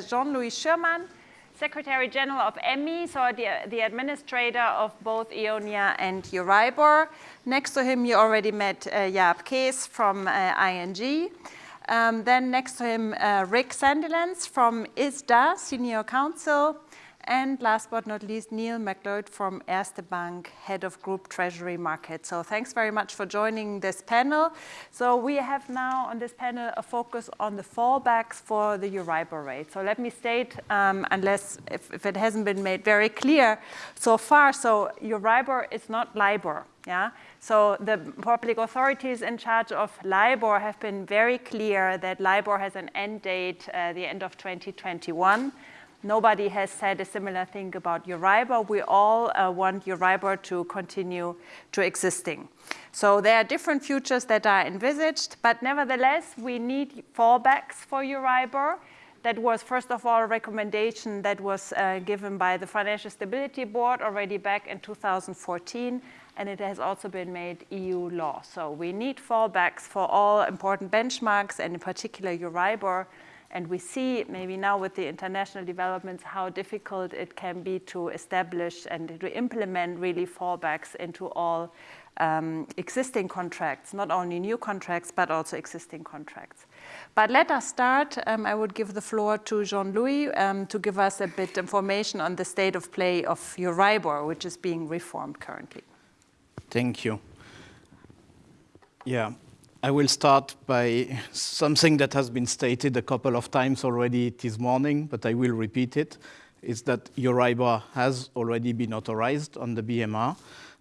Jean-Louis Schürmann, Secretary General of EMI, so the, the administrator of both EONIA and Euribor. Next to him, you already met uh, Jaap Kees from uh, ING. Um, then next to him, uh, Rick Sandilands from ISDA, Senior Counsel. And last but not least, Neil McLeod from Erste Bank, Head of Group Treasury Market. So thanks very much for joining this panel. So we have now on this panel a focus on the fallbacks for the Euribor rate. So let me state, um, unless if, if it hasn't been made very clear so far, so Euribor is not LIBOR. Yeah? So the public authorities in charge of LIBOR have been very clear that LIBOR has an end date uh, the end of 2021. Nobody has said a similar thing about Euribor. We all uh, want Euribor to continue to existing. So there are different futures that are envisaged, but nevertheless, we need fallbacks for Euribor. That was, first of all, a recommendation that was uh, given by the Financial Stability Board already back in 2014, and it has also been made EU law. So we need fallbacks for all important benchmarks, and in particular Euribor, and we see maybe now with the international developments how difficult it can be to establish and to implement really fallbacks into all um, existing contracts, not only new contracts, but also existing contracts. But let us start. Um, I would give the floor to Jean-Louis um, to give us a bit information on the state of play of Euribor, which is being reformed currently. Thank you. Yeah, I will start by something that has been stated a couple of times already this morning, but I will repeat it, is that Euribor has already been authorized on the BMR.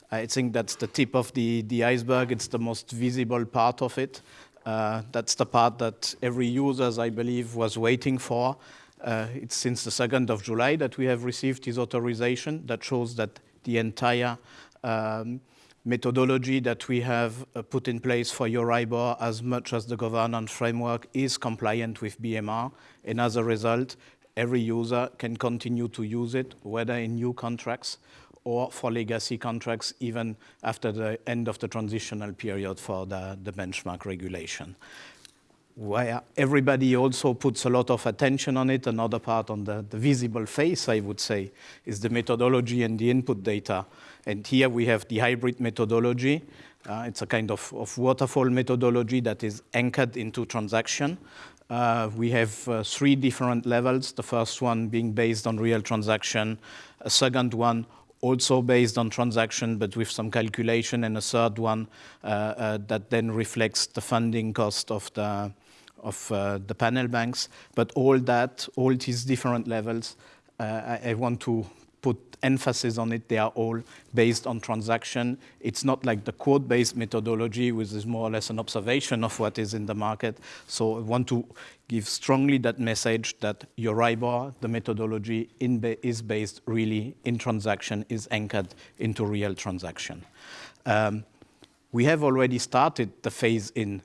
I think that's the tip of the, the iceberg. It's the most visible part of it. Uh, that's the part that every user, I believe, was waiting for. Uh, it's since the 2nd of July that we have received this authorization that shows that the entire um, methodology that we have uh, put in place for Euribor as much as the governance framework is compliant with BMR. And as a result, every user can continue to use it, whether in new contracts or for legacy contracts, even after the end of the transitional period for the, the benchmark regulation where everybody also puts a lot of attention on it. Another part on the, the, visible face, I would say, is the methodology and the input data. And here we have the hybrid methodology. Uh, it's a kind of, of, waterfall methodology that is anchored into transaction. Uh, we have uh, three different levels, the first one being based on real transaction, a second one also based on transaction, but with some calculation, and a third one uh, uh, that then reflects the funding cost of the, of uh, the panel banks. But all that, all these different levels, I, I, want to put emphasis on it. They are all based on transaction. It's not like the quote-based methodology, which is more or less an observation of what is in the market. So I want to give strongly that message that Euribor, the methodology ba is based really in transaction, is anchored into real transaction. Um, we have already started the phase in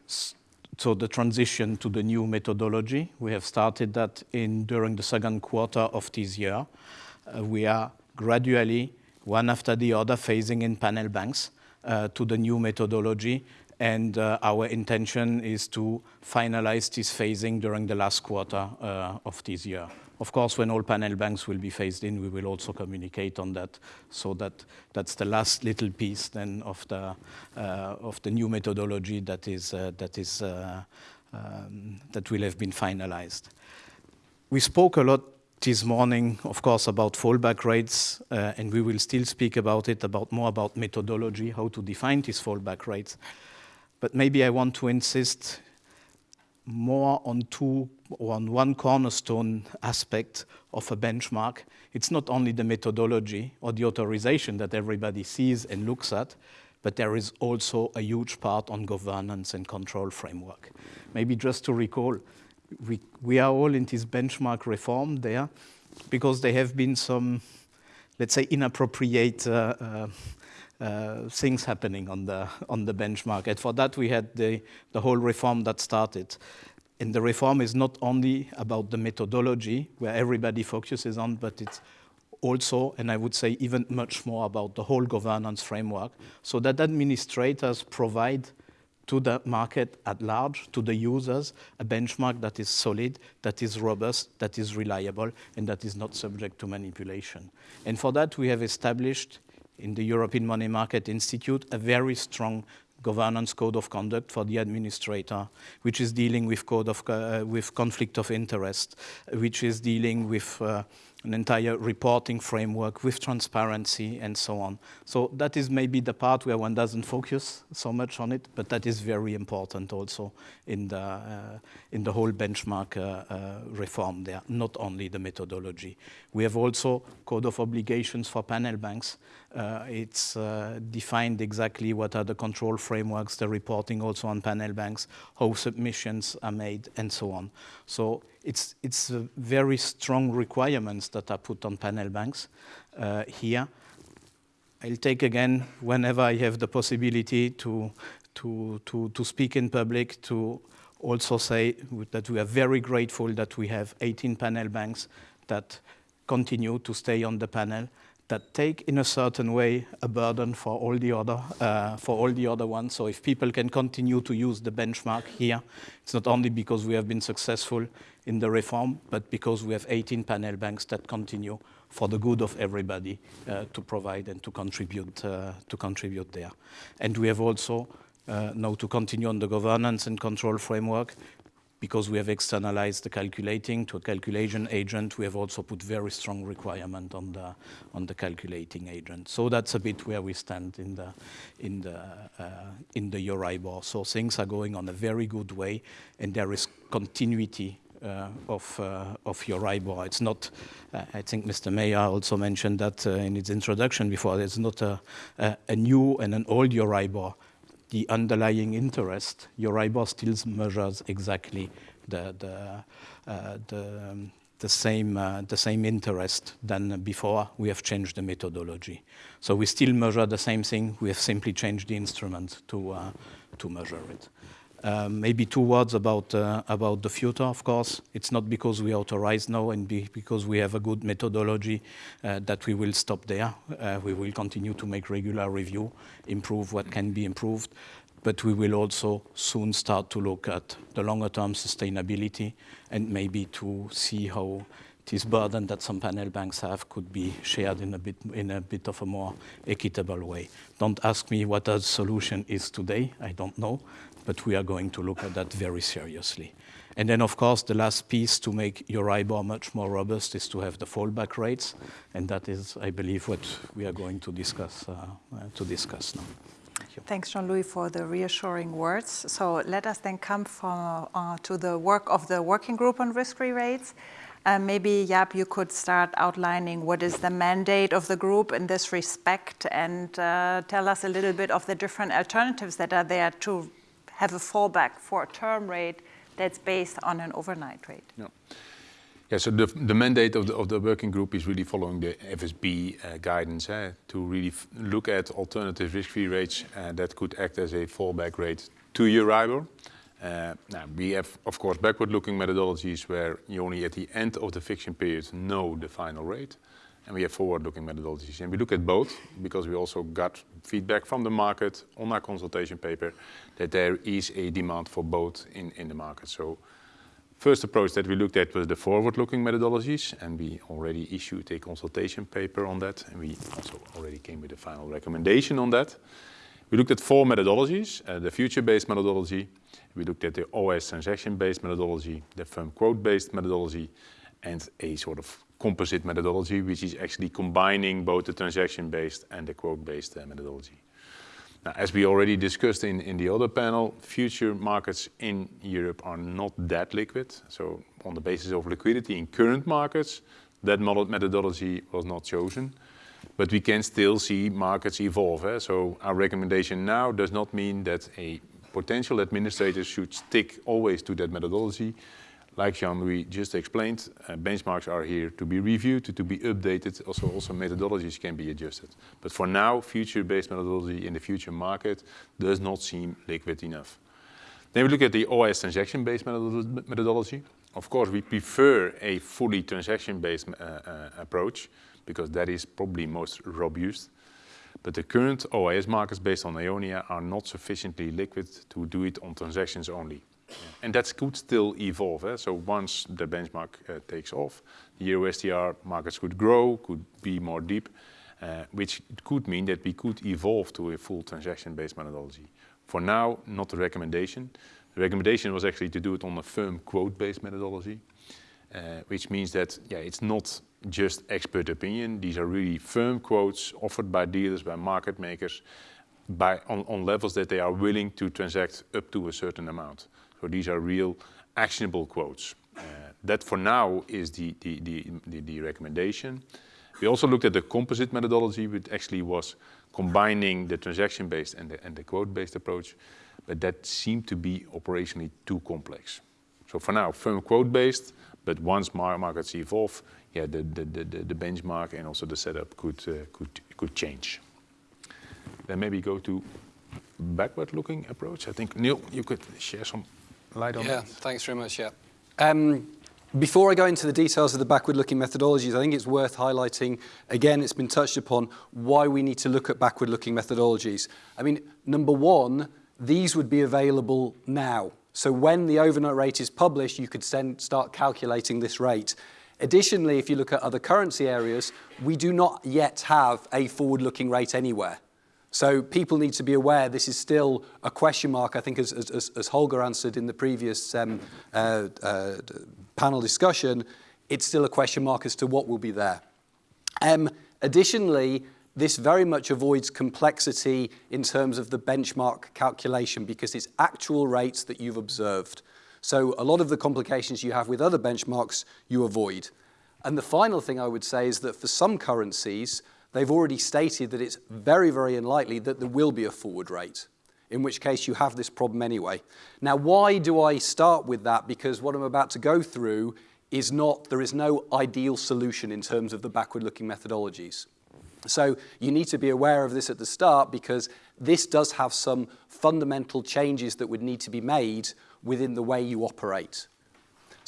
so the transition to the new methodology. We have started that in during the second quarter of this year. Uh, we are gradually, one after the other, phasing in panel banks uh, to the new methodology. And uh, our intention is to finalize this phasing during the last quarter of this year. Of course, when all panel banks will be phased in, we will also communicate on that. So that that's the last little piece then of the of the new methodology that is that is um, that will have been finalized. We spoke a lot this morning, of course, about fallback rates, uh, and we will still speak about it, about more about methodology, how to define these fallback rates. But maybe I want to insist more on two or on one cornerstone aspect of a benchmark. It's not only the methodology or the authorization that everybody sees and looks at, but there is also a huge part on governance and control framework. Maybe just to recall, we, we are all in this benchmark reform there because there have been some, let's say, inappropriate uh, uh, uh, things happening on the, on the benchmark. And for that, we had the, the whole reform that started. And the reform is not only about the methodology, where everybody focuses on, but it's also, and I would say even much more about the whole governance framework, so that administrators provide to the market at large, to the users, a benchmark that is solid, that is robust, that is reliable, and that is not subject to manipulation. And for that, we have established in the European Money Market Institute a very strong governance code of conduct for the administrator, which is dealing with code of uh, with conflict of interest, which is dealing with uh, an entire reporting framework with transparency and so on. So that is maybe the part where one doesn't focus so much on it, but that is very important also in the, uh, in the whole benchmark uh, uh, reform there, not only the methodology. We have also code of obligations for panel banks. Uh, it's uh, defined exactly what are the control frameworks, the reporting also on panel banks, how submissions are made, and so on. So it's, it's very strong requirements that are put on panel banks uh, here. I'll take again, whenever I have the possibility to, to, to, to speak in public, to also say that we are very grateful that we have 18 panel banks that continue to stay on the panel that take in a certain way a burden for all the other uh, for all the other ones. So if people can continue to use the benchmark here, it's not only because we have been successful in the reform, but because we have 18 panel banks that continue for the good of everybody uh, to provide and to contribute uh, to contribute there. And we have also uh, now to continue on the governance and control framework because we have externalized the calculating to a calculation agent, we have also put very strong requirement on the on the calculating agent. So that's a bit where we stand in the in the uh, in the Euribor. So things are going on a very good way, and there is continuity uh, of uh, of Euribor. It's not. Uh, I think Mr. Mayer also mentioned that uh, in his introduction before. It's not a, a, a new and an old Euribor the underlying interest, Euribor still measures exactly the, the, uh, the, um, the, same, uh, the same interest than before we have changed the methodology. So we still measure the same thing, we have simply changed the instrument to, uh, to measure it. Um, maybe two words about, uh, about the future, of course. It's not because we authorize now and be because we have a good methodology uh, that we will stop there. Uh, we will continue to make regular review, improve what can be improved, but we will also soon start to look at the longer term sustainability and maybe to see how this burden that some panel banks have could be shared in a bit, in a bit of a more equitable way. Don't ask me what the solution is today, I don't know, but we are going to look at that very seriously. And then, of course, the last piece to make your Euribor much more robust is to have the fallback rates, and that is, I believe, what we are going to discuss, uh, uh, to discuss now. Thank Thanks, Jean-Louis, for the reassuring words. So let us then come from, uh, to the work of the working group on risk-free rates. Uh, maybe, Jaap, you could start outlining what is the mandate of the group in this respect and uh, tell us a little bit of the different alternatives that are there to have a fallback for a term rate that's based on an overnight rate. Yeah. Yeah, so the, the mandate of the, of the working group is really following the FSB uh, guidance eh, to really look at alternative risk-free rates uh, that could act as a fallback rate to Euribor. Uh, now, we have, of course, backward-looking methodologies where you only at the end of the fixing period know the final rate and we have forward-looking methodologies. And we look at both because we also got feedback from the market on our consultation paper that there is a demand for both in, in the market. So first approach that we looked at was the forward-looking methodologies, and we already issued a consultation paper on that, and we also already came with a final recommendation on that. We looked at four methodologies, uh, the future-based methodology, we looked at the OIS transaction-based methodology, the firm quote-based methodology, and a sort of composite methodology, which is actually combining both the transaction-based and the quote-based uh, methodology. Now, as we already discussed in, in the other panel, future markets in Europe are not that liquid. So on the basis of liquidity in current markets, that methodology was not chosen. But we can still see markets evolve. Eh? So our recommendation now does not mean that a potential administrator should stick always to that methodology, like Jean-Louis just explained, uh, benchmarks are here to be reviewed, to, be updated. Also, also methodologies can be adjusted. But for now, future-based methodology in the future market does not seem liquid enough. Then we look at the OIS transaction-based methodology. Of course, we prefer a fully transaction-based uh, uh, approach because that is probably most robust. but the current OIS markets based on Eonia are not sufficiently liquid to do it on transactions only. And that could still evolve. Eh? So once the benchmark uh, takes off, the Euro markets could grow, could be more deep, uh, which could mean that we could evolve to a full transaction-based methodology. For now, not a recommendation. The recommendation was actually to do it on a firm quote-based methodology, uh, which means that yeah, it's not just expert opinion. These are really firm quotes offered by dealers, by market makers, by, on, on levels that they are willing to transact up to a certain amount. So these are real actionable quotes. Uh, that for now is the, the, the, the, recommendation. We also looked at the composite methodology, which actually was combining the transaction-based and the, and the quote-based approach, but that seemed to be operationally too complex. So for now, firm quote-based, but once markets evolve, yeah, the, the, the, the benchmark and also the setup could, uh, could, could change. Then maybe go to backward-looking approach. I think, Neil, you could share some light on yeah, thanks very much, yeah. Um, before I go into the details of the backward-looking methodologies, I think it's worth highlighting, again, it's been touched upon, why we need to look at backward-looking methodologies. I mean, number one, these would be available now. So when the overnight rate is published, you could send, start calculating this rate. Additionally, if you look at other currency areas, we do not yet have a forward-looking rate anywhere. So people need to be aware this is still a question mark, I think as, as, as Holger answered in the previous um, uh, uh, panel discussion, it's still a question mark as to what will be there. Um, additionally, this very much avoids complexity in terms of the benchmark calculation because it's actual rates that you've observed. So a lot of the complications you have with other benchmarks, you avoid. And the final thing I would say is that for some currencies, they've already stated that it's very, very unlikely that there will be a forward rate, in which case you have this problem anyway. Now, why do I start with that? Because what I'm about to go through is not, there is no ideal solution in terms of the backward-looking methodologies. So you need to be aware of this at the start because this does have some fundamental changes that would need to be made within the way you operate.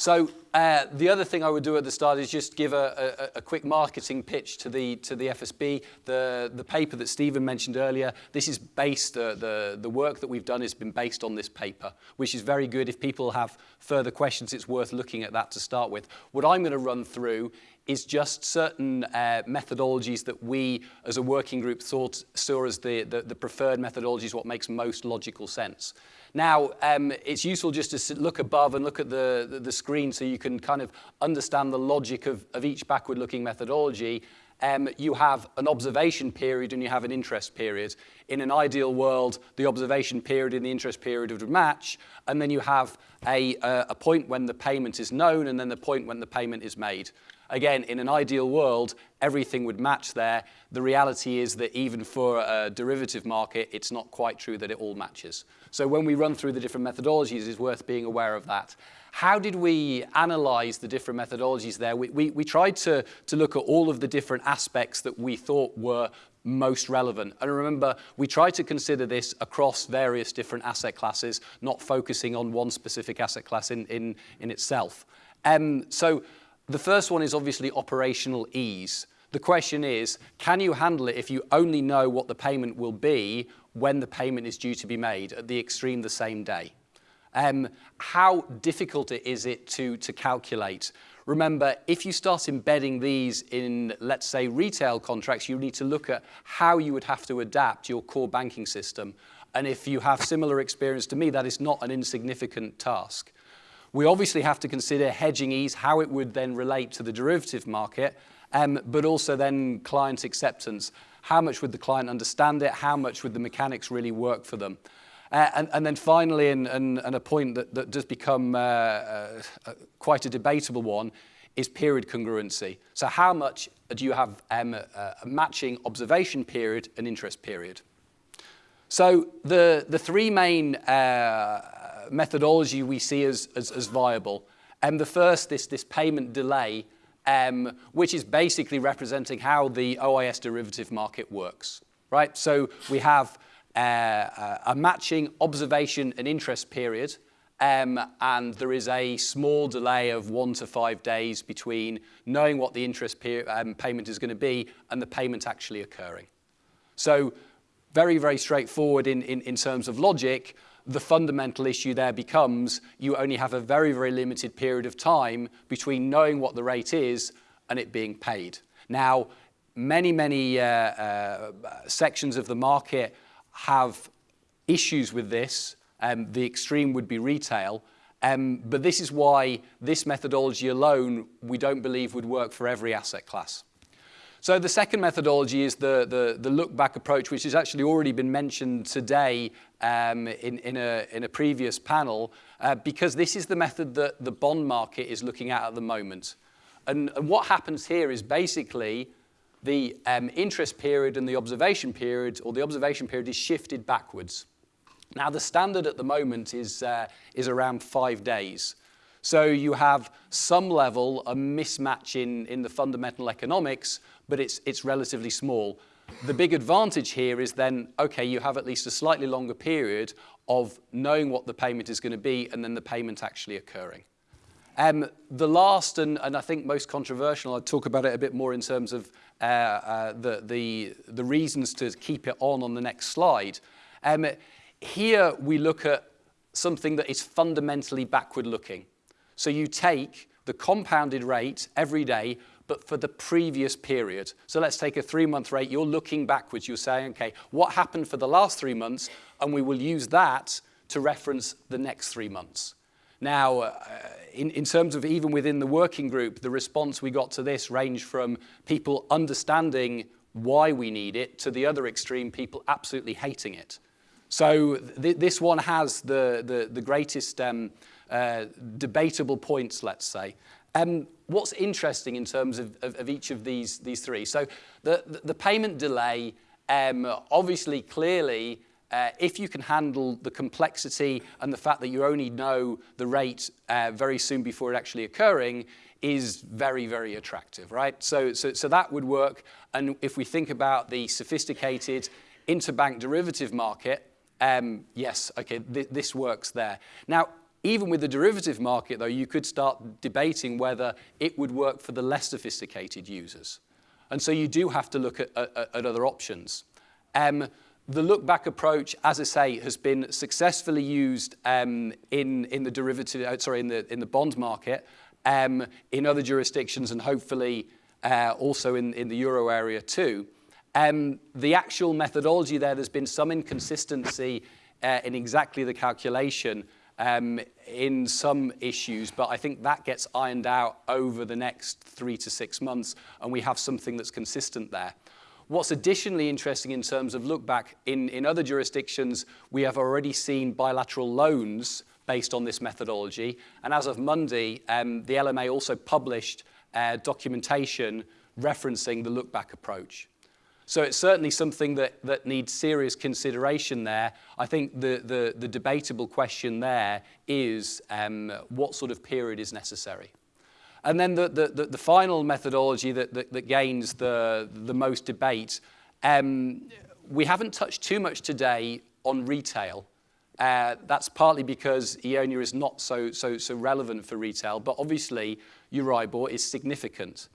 So uh, the other thing I would do at the start is just give a, a, a, quick marketing pitch to the to the FSB. The the paper that Stephen mentioned earlier. This is based uh, the the work that we've done has been based on this paper, which is very good. If people have further questions, it's worth looking at that to start with. What I'm going to run through is just certain uh, methodologies that we as a working group thought saw as the, the, the preferred methodologies, what makes most logical sense. Now, um, it's useful just to look above and look at the, the, the, screen so you can kind of understand the logic of, of each backward-looking methodology. Um, you have an observation period and you have an interest period. In an ideal world, the observation period and the interest period would match, and then you have a, a, a point when the payment is known and then the point when the payment is made. Again, in an ideal world, everything would match there. The reality is that even for a derivative market, it's not quite true that it all matches. So when we run through the different methodologies, it's worth being aware of that. How did we analyze the different methodologies there? We, we, we tried to, to look at all of the different aspects that we thought were most relevant. And remember, we try to consider this across various different asset classes, not focusing on one specific asset class in, in, in itself. Um, so the first one is obviously operational ease. The question is, can you handle it if you only know what the payment will be when the payment is due to be made, at the extreme the same day? Um, how difficult is it to, to calculate? Remember, if you start embedding these in, let's say, retail contracts, you need to look at how you would have to adapt your core banking system. And if you have similar experience to me, that is not an insignificant task. We obviously have to consider hedging ease, how it would then relate to the derivative market, um, but also then client acceptance. How much would the client understand it? How much would the mechanics really work for them? Uh, and, and, then finally, and, and, and, a point that, that does become uh, uh, quite a debatable one, is period congruency. So how much do you have um, a, a matching observation period and interest period? So the, the three main uh, methodology we see as, as, as viable. And the first, this, this payment delay, um, which is basically representing how the OIS derivative market works, right? So we have uh, a matching observation and interest period, um, and there is a small delay of one to five days between knowing what the interest um, payment is going to be and the payment actually occurring. So very, very straightforward in, in, in terms of logic. The fundamental issue there becomes you only have a very, very limited period of time between knowing what the rate is and it being paid. Now, many, many uh, uh, sections of the market have issues with this. Um, the extreme would be retail. Um, but this is why this methodology alone we don't believe would work for every asset class. So the second methodology is the, the, the look-back approach, which has actually already been mentioned today um, in, in, a, in a previous panel, uh, because this is the method that the bond market is looking at at the moment. And, and what happens here is basically the um, interest period and the observation period, or the observation period is shifted backwards. Now, the standard at the moment is, uh, is around five days. So you have some level, a mismatch in, in the fundamental economics, but it's, it's relatively small. The big advantage here is then, okay, you have at least a slightly longer period of knowing what the payment is going to be and then the payment actually occurring. Um, the last and, and I think most controversial, I'll talk about it a bit more in terms of uh, uh, the, the, the reasons to keep it on on the next slide. Um, here we look at something that is fundamentally backward looking. So you take the compounded rate every day, but for the previous period. So let's take a three month rate. You're looking backwards. You're saying, okay, what happened for the last three months? And we will use that to reference the next three months. Now, uh, in, in terms of even within the working group, the response we got to this ranged from people understanding why we need it to the other extreme, people absolutely hating it. So th this one has the, the, the greatest um, uh, debatable points, let's say. Um, what's interesting in terms of, of, of each of these, these three? So the, the, the payment delay, um, obviously, clearly, uh, if you can handle the complexity and the fact that you only know the rate uh, very soon before it actually occurring, is very, very attractive, right? So, so, so that would work. And if we think about the sophisticated interbank derivative market, um, yes, okay, th this works there. Now, even with the derivative market, though, you could start debating whether it would work for the less sophisticated users. And so you do have to look at, at, at other options. Um, the look-back approach, as I say, has been successfully used um, in, in the derivative, uh, sorry, in the, in the bond market, um, in other jurisdictions, and hopefully uh, also in, in the euro area too. Um, the actual methodology there, there's been some inconsistency uh, in exactly the calculation, um, in some issues, but I think that gets ironed out over the next three to six months, and we have something that's consistent there. What's additionally interesting in terms of look back, in, in other jurisdictions, we have already seen bilateral loans based on this methodology, and as of Monday, um, the LMA also published uh, documentation referencing the look back approach. So it's certainly something that, that needs serious consideration there. I think the, the, the debatable question there is um, what sort of period is necessary. And then the, the, the final methodology that, that, that gains the, the most debate, um, we haven't touched too much today on retail. Uh, that's partly because Eonia is not so, so, so relevant for retail, but obviously Euribor is significant.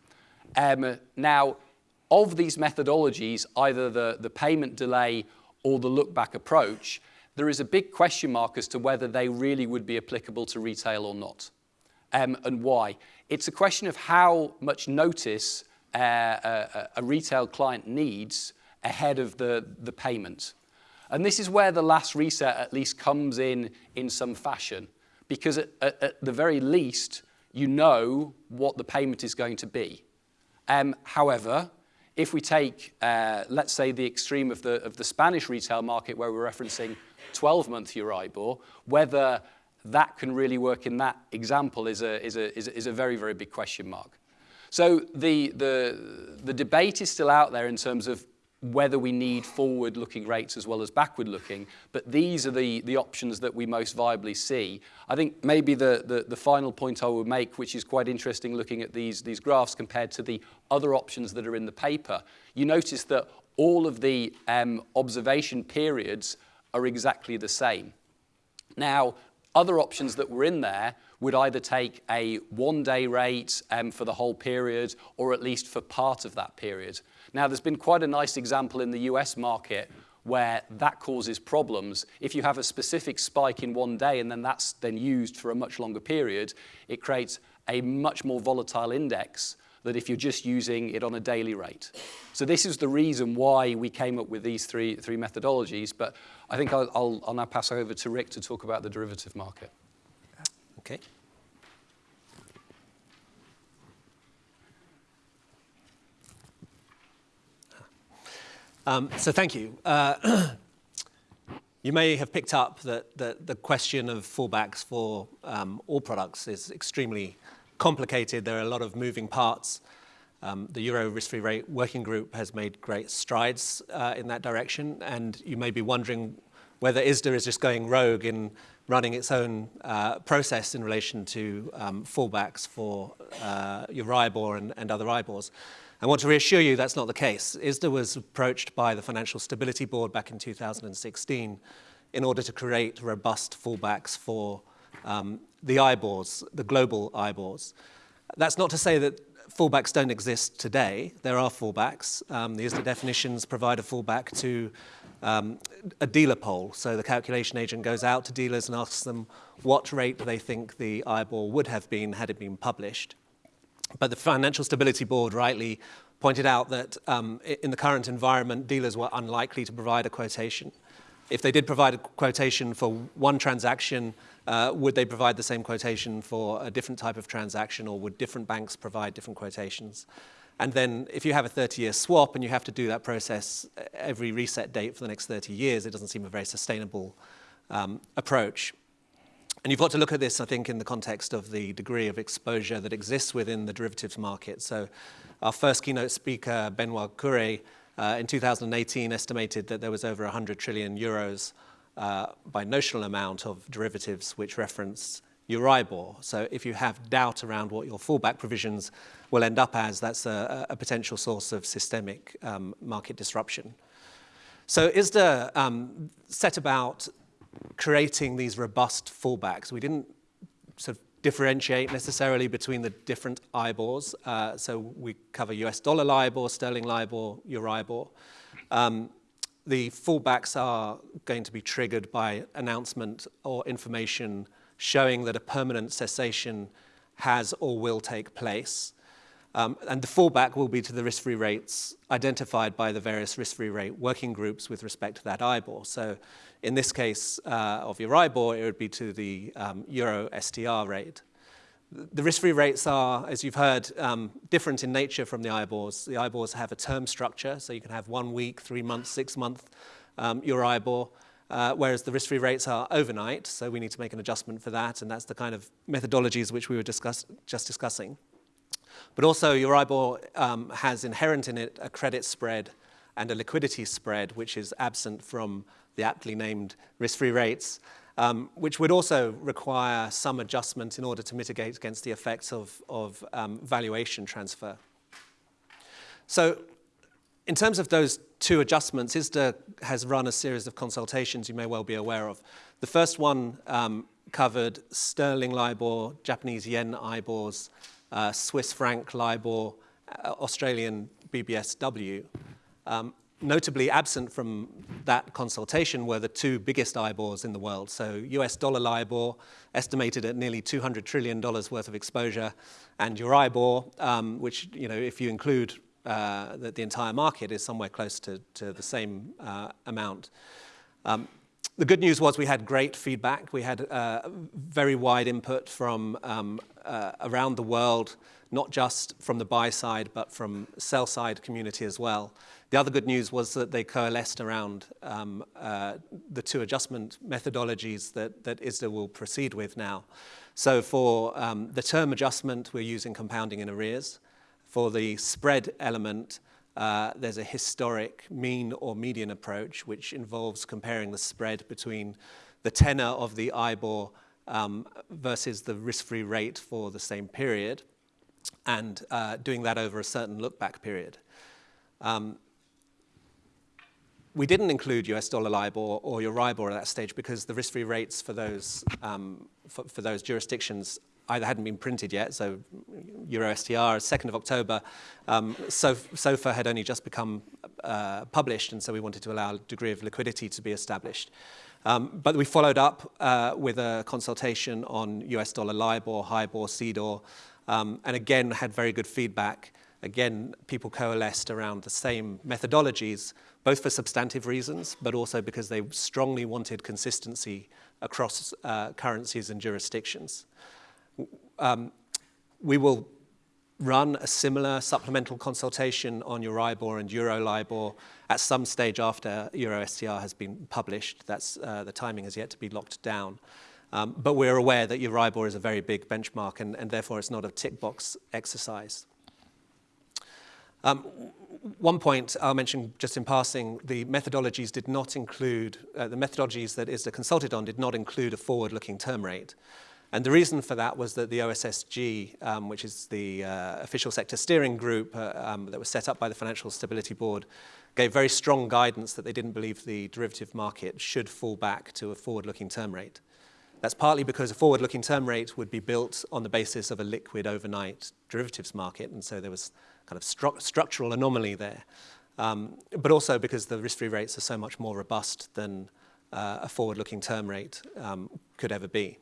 Um, now, of these methodologies, either the, the payment delay or the look-back approach, there is a big question mark as to whether they really would be applicable to retail or not, um, and why. It's a question of how much notice uh, a, a retail client needs ahead of the, the payment. And this is where the last reset at least comes in in some fashion, because at, at, at the very least, you know what the payment is going to be. Um, however, if we take, uh, let's say, the extreme of the, of the Spanish retail market where we're referencing 12-month Euribor, whether that can really work in that example is a, is a, is a, is a very, very big question mark. So the, the, the debate is still out there in terms of whether we need forward-looking rates as well as backward-looking, but these are the, the options that we most viably see. I think maybe the, the, the final point I would make, which is quite interesting looking at these, these graphs compared to the other options that are in the paper, you notice that all of the um, observation periods are exactly the same. Now, Other options that were in there would either take a one-day rate for the whole period or at least for part of that period. Now, there's been quite a nice example in the U.S. market where that causes problems. If you have a specific spike in one day and then that's then used for a much longer period, it creates a much more volatile index than if you're just using it on a daily rate. So this is the reason why we came up with these three three methodologies, but I think I'll now pass over to Rick to talk about the derivative market. Okay. Um, so thank you. Uh, you may have picked up that the question of fallbacks for um, all products is extremely complicated. There are a lot of moving parts. Um, the Euro risk-free rate working group has made great strides uh, in that direction, and you may be wondering whether ISDA is just going rogue in running its own uh, process in relation to fallbacks for your Euribor and other IBORs. I want to reassure you that's not the case. ISDA was approached by the Financial Stability Board back in 2016 in order to create robust fallbacks for um, the IBORs, the global IBORs. That's not to say that fallbacks don't exist today. There are fallbacks. Um, the ISDA definitions provide a fallback to um, a dealer poll. So the calculation agent goes out to dealers and asks them what rate they think the IBOR would have been had it been published. But the Financial Stability Board rightly pointed out that um, in the current environment, dealers were unlikely to provide a quotation. If they did provide a quotation for one transaction, uh, would they provide the same quotation for a different type of transaction, or would different banks provide different quotations? And then if you have a 30-year swap and you have to do that process uh, every reset date for the next 30 years, it doesn't seem a very sustainable um, approach. And you've got to look at this, I think, in the context of the degree of exposure that exists within the derivatives market. So our first keynote speaker, Benoît Cœuré, uh, in 2018 estimated that there was over 100 trillion euros uh, by notional amount of derivatives which reference Euribor. So if you have doubt around what your fallback provisions will end up as, that's a potential source of systemic um, market disruption. So ISDA um, set about creating these robust fallbacks. We didn't sort of differentiate necessarily between the different IBORs. Uh, so we cover US dollar LIBOR, sterling LIBOR, Euribor. Um, the fallbacks are going to be triggered by announcement or information showing that a permanent cessation has or will take place. Um, and the fallback will be to the risk-free rates identified by the various risk-free rate working groups with respect to that IBOR. So in this case uh, of Euribor, it would be to the um, Euro STR rate. The risk-free rates are, as you've heard, um, different in nature from the IBORs. The IBORs have a term structure, so you can have one week, three months, six months Euribor, uh, whereas the risk-free rates are overnight, so we need to make an adjustment for that, and that's the kind of methodologies which we were just discussing. But also, Euribor um, has inherent in it a credit spread and a liquidity spread, which is absent from the aptly named risk-free rates, um, which would also require some adjustment in order to mitigate against the effects of um, valuation transfer. So in terms of those two adjustments, ISDA has run a series of consultations you may well be aware of. The first one covered sterling LIBOR, Japanese yen IBORs, Uh, Swiss franc LIBOR, uh, Australian BBSW. Um, notably absent from that consultation were the two biggest IBORs in the world. So US dollar LIBOR, estimated at nearly $200 trillion worth of exposure, and Euribor, um, which, you know, if you include uh, the entire market, is somewhere close to the same amount. Um, the good news was we had great feedback. We had very wide input from Uh, around the world, not just from the buy side, but from sell side community as well. The other good news was that they coalesced around um, uh, the two adjustment methodologies that that ISDA will proceed with now. So for um, the term adjustment, we're using compounding in arrears. For the spread element, uh, there's a historic mean or median approach, which involves comparing the spread between the tenor of the IBOR Um, versus the risk-free rate for the same period, and uh, doing that over a certain look-back period. Um, we didn't include US dollar LIBOR or Euribor at that stage because the risk-free rates for those, um, for, for, those jurisdictions either hadn't been printed yet, so Euro STR, 2nd of October, um, SOFR had only just become uh, published, and so we wanted to allow a degree of liquidity to be established. Um, but we followed up uh, with a consultation on US dollar LIBOR, HIBOR, CDOR, um, and again had very good feedback. Again, people coalesced around the same methodologies, both for substantive reasons, but also because they strongly wanted consistency across uh, currencies and jurisdictions. Um, we will run a similar supplemental consultation on Euribor and Euro LIBOR at some stage after Euro STR has been published. That's, uh, the timing has yet to be locked down. Um, but we're aware that Euribor is a very big benchmark and, and therefore it's not a tick box exercise. Um, one point I'll mention just in passing, the methodologies did not include, uh, the methodologies that ISDA consulted on did not include a forward-looking term rate. And the reason for that was that the OSSG, um, which is the uh, official sector steering group uh, um, that was set up by the Financial Stability Board, gave very strong guidance that they didn't believe the derivative market should fall back to a forward-looking term rate. That's partly because a forward-looking term rate would be built on the basis of a liquid overnight derivatives market, and so there was kind of stru structural anomaly there. Um, but also because the risk-free rates are so much more robust than uh, a forward-looking term rate um, could ever be.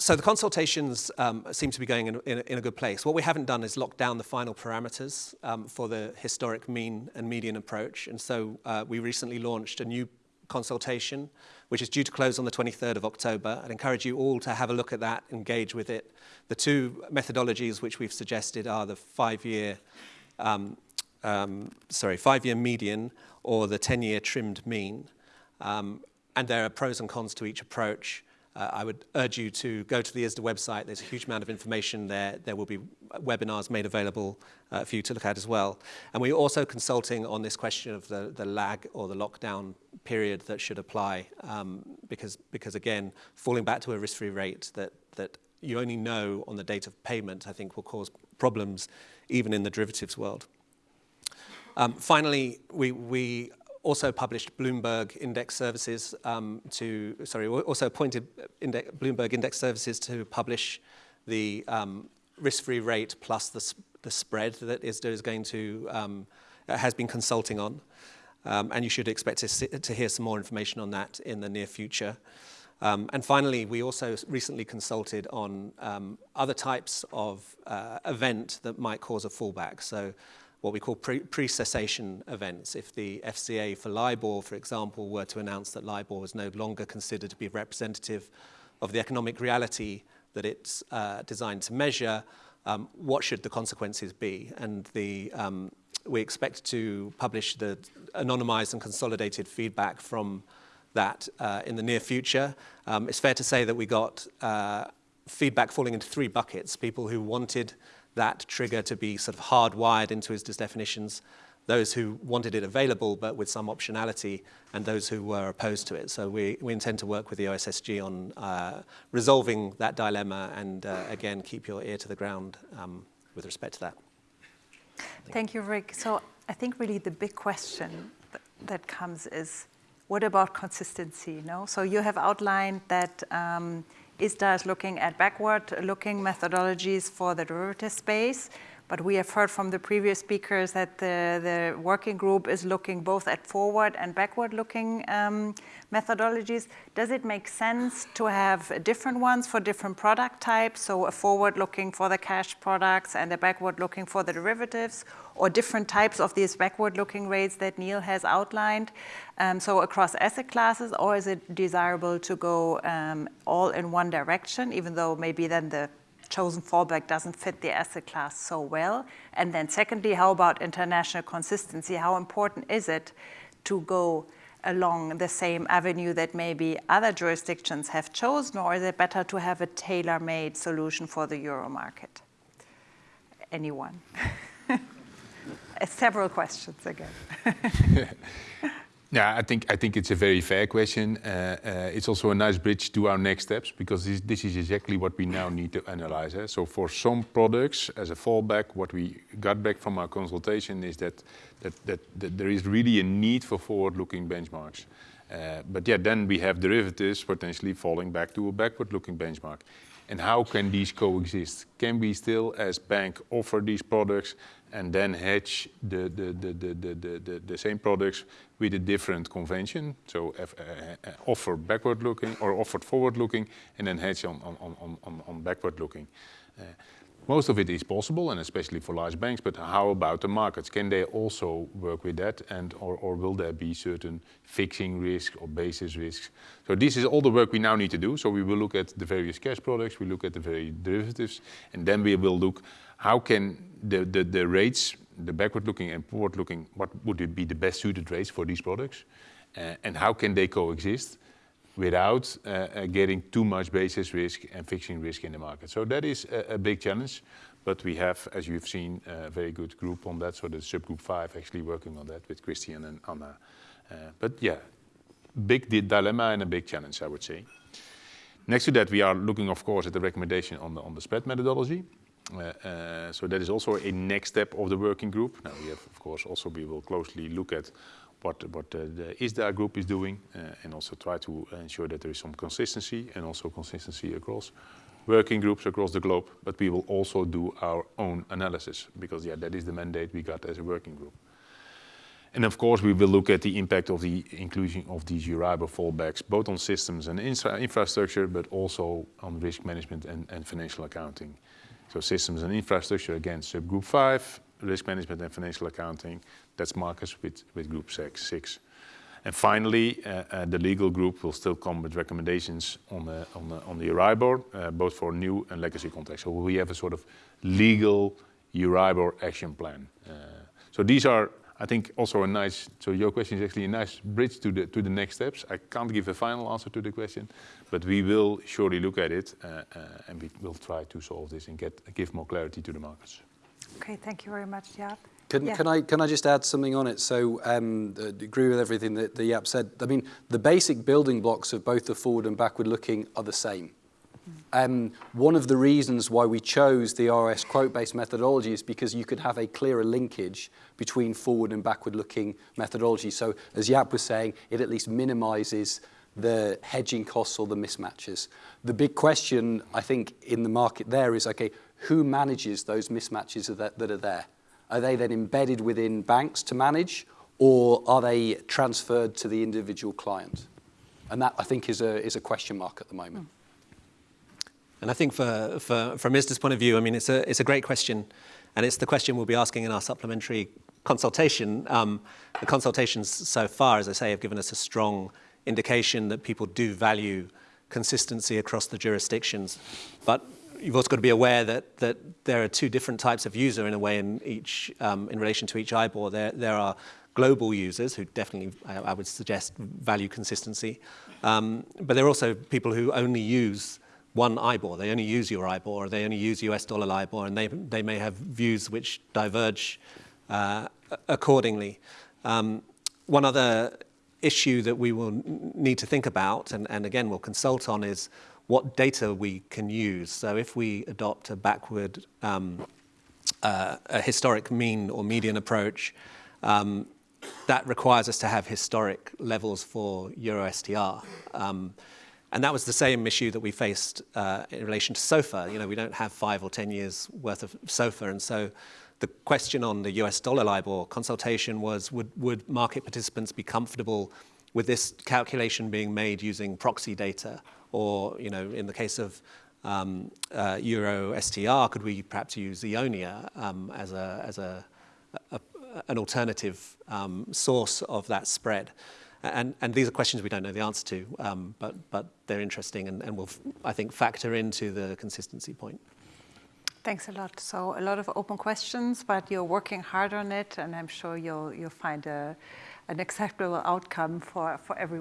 So the consultations um, seem to be going in, in, in, a good place. What we haven't done is lock down the final parameters um, for the historic mean and median approach. And so uh, we recently launched a new consultation, which is due to close on the 23rd of October. I'd encourage you all to have a look at that, engage with it. The two methodologies which we've suggested are the five-year, um, um sorry, five-year median or the 10-year trimmed mean. Um, and there are pros and cons to each approach. Uh, I would urge you to go to the ISDA website. There's a huge amount of information there. There will be webinars made available uh, for you to look at as well. And we're also consulting on this question of the, the lag or the lockdown period that should apply um, because, because, again, falling back to a risk-free rate that, that you only know on the date of payment, I think will cause problems even in the derivatives world. Um, finally, we, we also published Bloomberg Index Services um, to, sorry, also appointed index, Bloomberg Index Services to publish the um, risk-free rate plus the, the spread that ISDA is going to, um, has been consulting on. Um, and you should expect to, see, to hear some more information on that in the near future. Um, and finally, we also recently consulted on um, other types of uh, event that might cause a fallback. So what we call pre-cessation pre events. If the FCA for LIBOR, for example, were to announce that LIBOR was no longer considered to be representative of the economic reality that it's uh, designed to measure, um, what should the consequences be? And the, um, we expect to publish the anonymized and consolidated feedback from that uh, in the near future. Um, it's fair to say that we got uh, feedback falling into three buckets. People who wanted that trigger to be sort of hardwired into his definitions, those who wanted it available but with some optionality, and those who were opposed to it. So we, we intend to work with the OSSG on uh, resolving that dilemma and, uh, again, keep your ear to the ground um, with respect to that. Thank you, Rick. So I think really the big question th that comes is, what about consistency? No? So you have outlined that um, ISDA is looking at backward-looking methodologies for the derivative space, but we have heard from the previous speakers that the, the working group is looking both at forward and backward-looking um, methodologies. Does it make sense to have different ones for different product types, so a forward-looking for the cash products and a backward-looking for the derivatives, or different types of these backward-looking rates that Neil has outlined, um, so across asset classes, or is it desirable to go um, all in one direction, even though maybe then the chosen fallback doesn't fit the asset class so well? And then secondly, how about international consistency? How important is it to go along the same avenue that maybe other jurisdictions have chosen, or is it better to have a tailor-made solution for the euro market? Anyone? several questions again. Yeah, I think I think it's a very fair question. Uh, uh, it's also a nice bridge to our next steps because this, this is exactly what we now need to analyze. Eh? So for some products, as a fallback, what we got back from our consultation is that that, that, that there is really a need for forward-looking benchmarks. Uh, but yeah, then we have derivatives potentially falling back to a backward-looking benchmark. And how can these coexist? Can we still, as bank, offer these products and then hedge the, the, the, the, same products with a different convention? So uh, uh, offer backward-looking or offer forward-looking and then hedge on, on, on, on, backward-looking. Uh, most of it is possible, and especially for large banks, but how about the markets? Can they also work with that, and or, or will there be certain fixing risk or basis risks? So this is all the work we now need to do. So we will look at the various cash products, we look at the various derivatives, and then we will look how can the, the, the rates, the backward-looking and forward-looking, what would be the best suited rates for these products, uh, and how can they coexist? without uh, uh, getting too much basis risk and fixing risk in the market. So that is a, a big challenge, but we have, as you've seen, a very good group on that. So the subgroup five actually working on that with Christian and Anna. Uh, but yeah, big dilemma and a big challenge, I would say. Next to that, we are looking, of course, at the recommendation on the, on the spread methodology. Uh, uh, so that is also a next step of the working group. Now we have, of course, also we will closely look at what, what the ISDA group is doing uh, and also try to ensure that there is some consistency and also consistency across working groups across the globe, but we will also do our own analysis because yeah, that is the mandate we got as a working group. And of course, we will look at the impact of the inclusion of these Euribor fallbacks, both on systems and infra infrastructure, but also on risk management and, and financial accounting. So systems and infrastructure, again, subgroup five, risk management and financial accounting, that's Marcus with, with group six. six. And finally, uh, uh, the legal group will still come with recommendations on the, on the, on the Euribor, uh, both for new and legacy contracts. So we have a sort of legal Euribor action plan. Uh, so these are, I think, also a nice, so your question is actually a nice bridge to the, to the next steps. I can't give a final answer to the question, but we will surely look at it uh, uh, and we will try to solve this and get, give more clarity to the markets. Okay, thank you very much, Jaap. Can, yeah. can, I, can I just add something on it? So um, uh, agree with everything that, the Jaap said. I mean, the basic building blocks of both the forward and backward looking are the same. Um, one of the reasons why we chose the OIS quote-based methodology is because you could have a clearer linkage between forward and backward-looking methodology. So as Jaap was saying, it at least minimizes the hedging costs or the mismatches. The big question, I think, in the market there is, okay, who manages those mismatches that, are there? Are they then embedded within banks to manage, or are they transferred to the individual client? And that, I think, is a, is a question mark at the moment. And I think for, for, from ISDA's point of view, I mean, it's a, it's a great question. And it's the question we'll be asking in our supplementary consultation. Um, the consultations so far, as I say, have given us a strong indication that people do value consistency across the jurisdictions. But you've also got to be aware that, that there are two different types of user in a way in each um, in relation to each IBOR. There, there are global users who definitely, I, I would suggest, value consistency. Um, but there are also people who only use one IBOR. They only use Euribor, or they only use US dollar LIBOR, and they, they may have views which diverge uh, accordingly. Um, one other issue that we will need to think about, and, and again, we'll consult on, is what data we can use. So if we adopt a backward, um, uh, a historic mean or median approach, um, that requires us to have historic levels for Euro STR. And that was the same issue that we faced uh, in relation to SOFR. You know, we don't have five or 10 years worth of SOFR. And so the question on the US dollar LIBOR consultation was, would, would market participants be comfortable with this calculation being made using proxy data or, you know, in the case of um, uh, Euro STR, could we perhaps use Eonia um, as, a, as a, a, an alternative um, source of that spread? And, and, these are questions we don't know the answer to, um, but, but they're interesting and, and will, I think, factor into the consistency point. Thanks a lot. So a lot of open questions, but you're working hard on it, and I'm sure you'll, you'll find a, an acceptable outcome for, for everyone.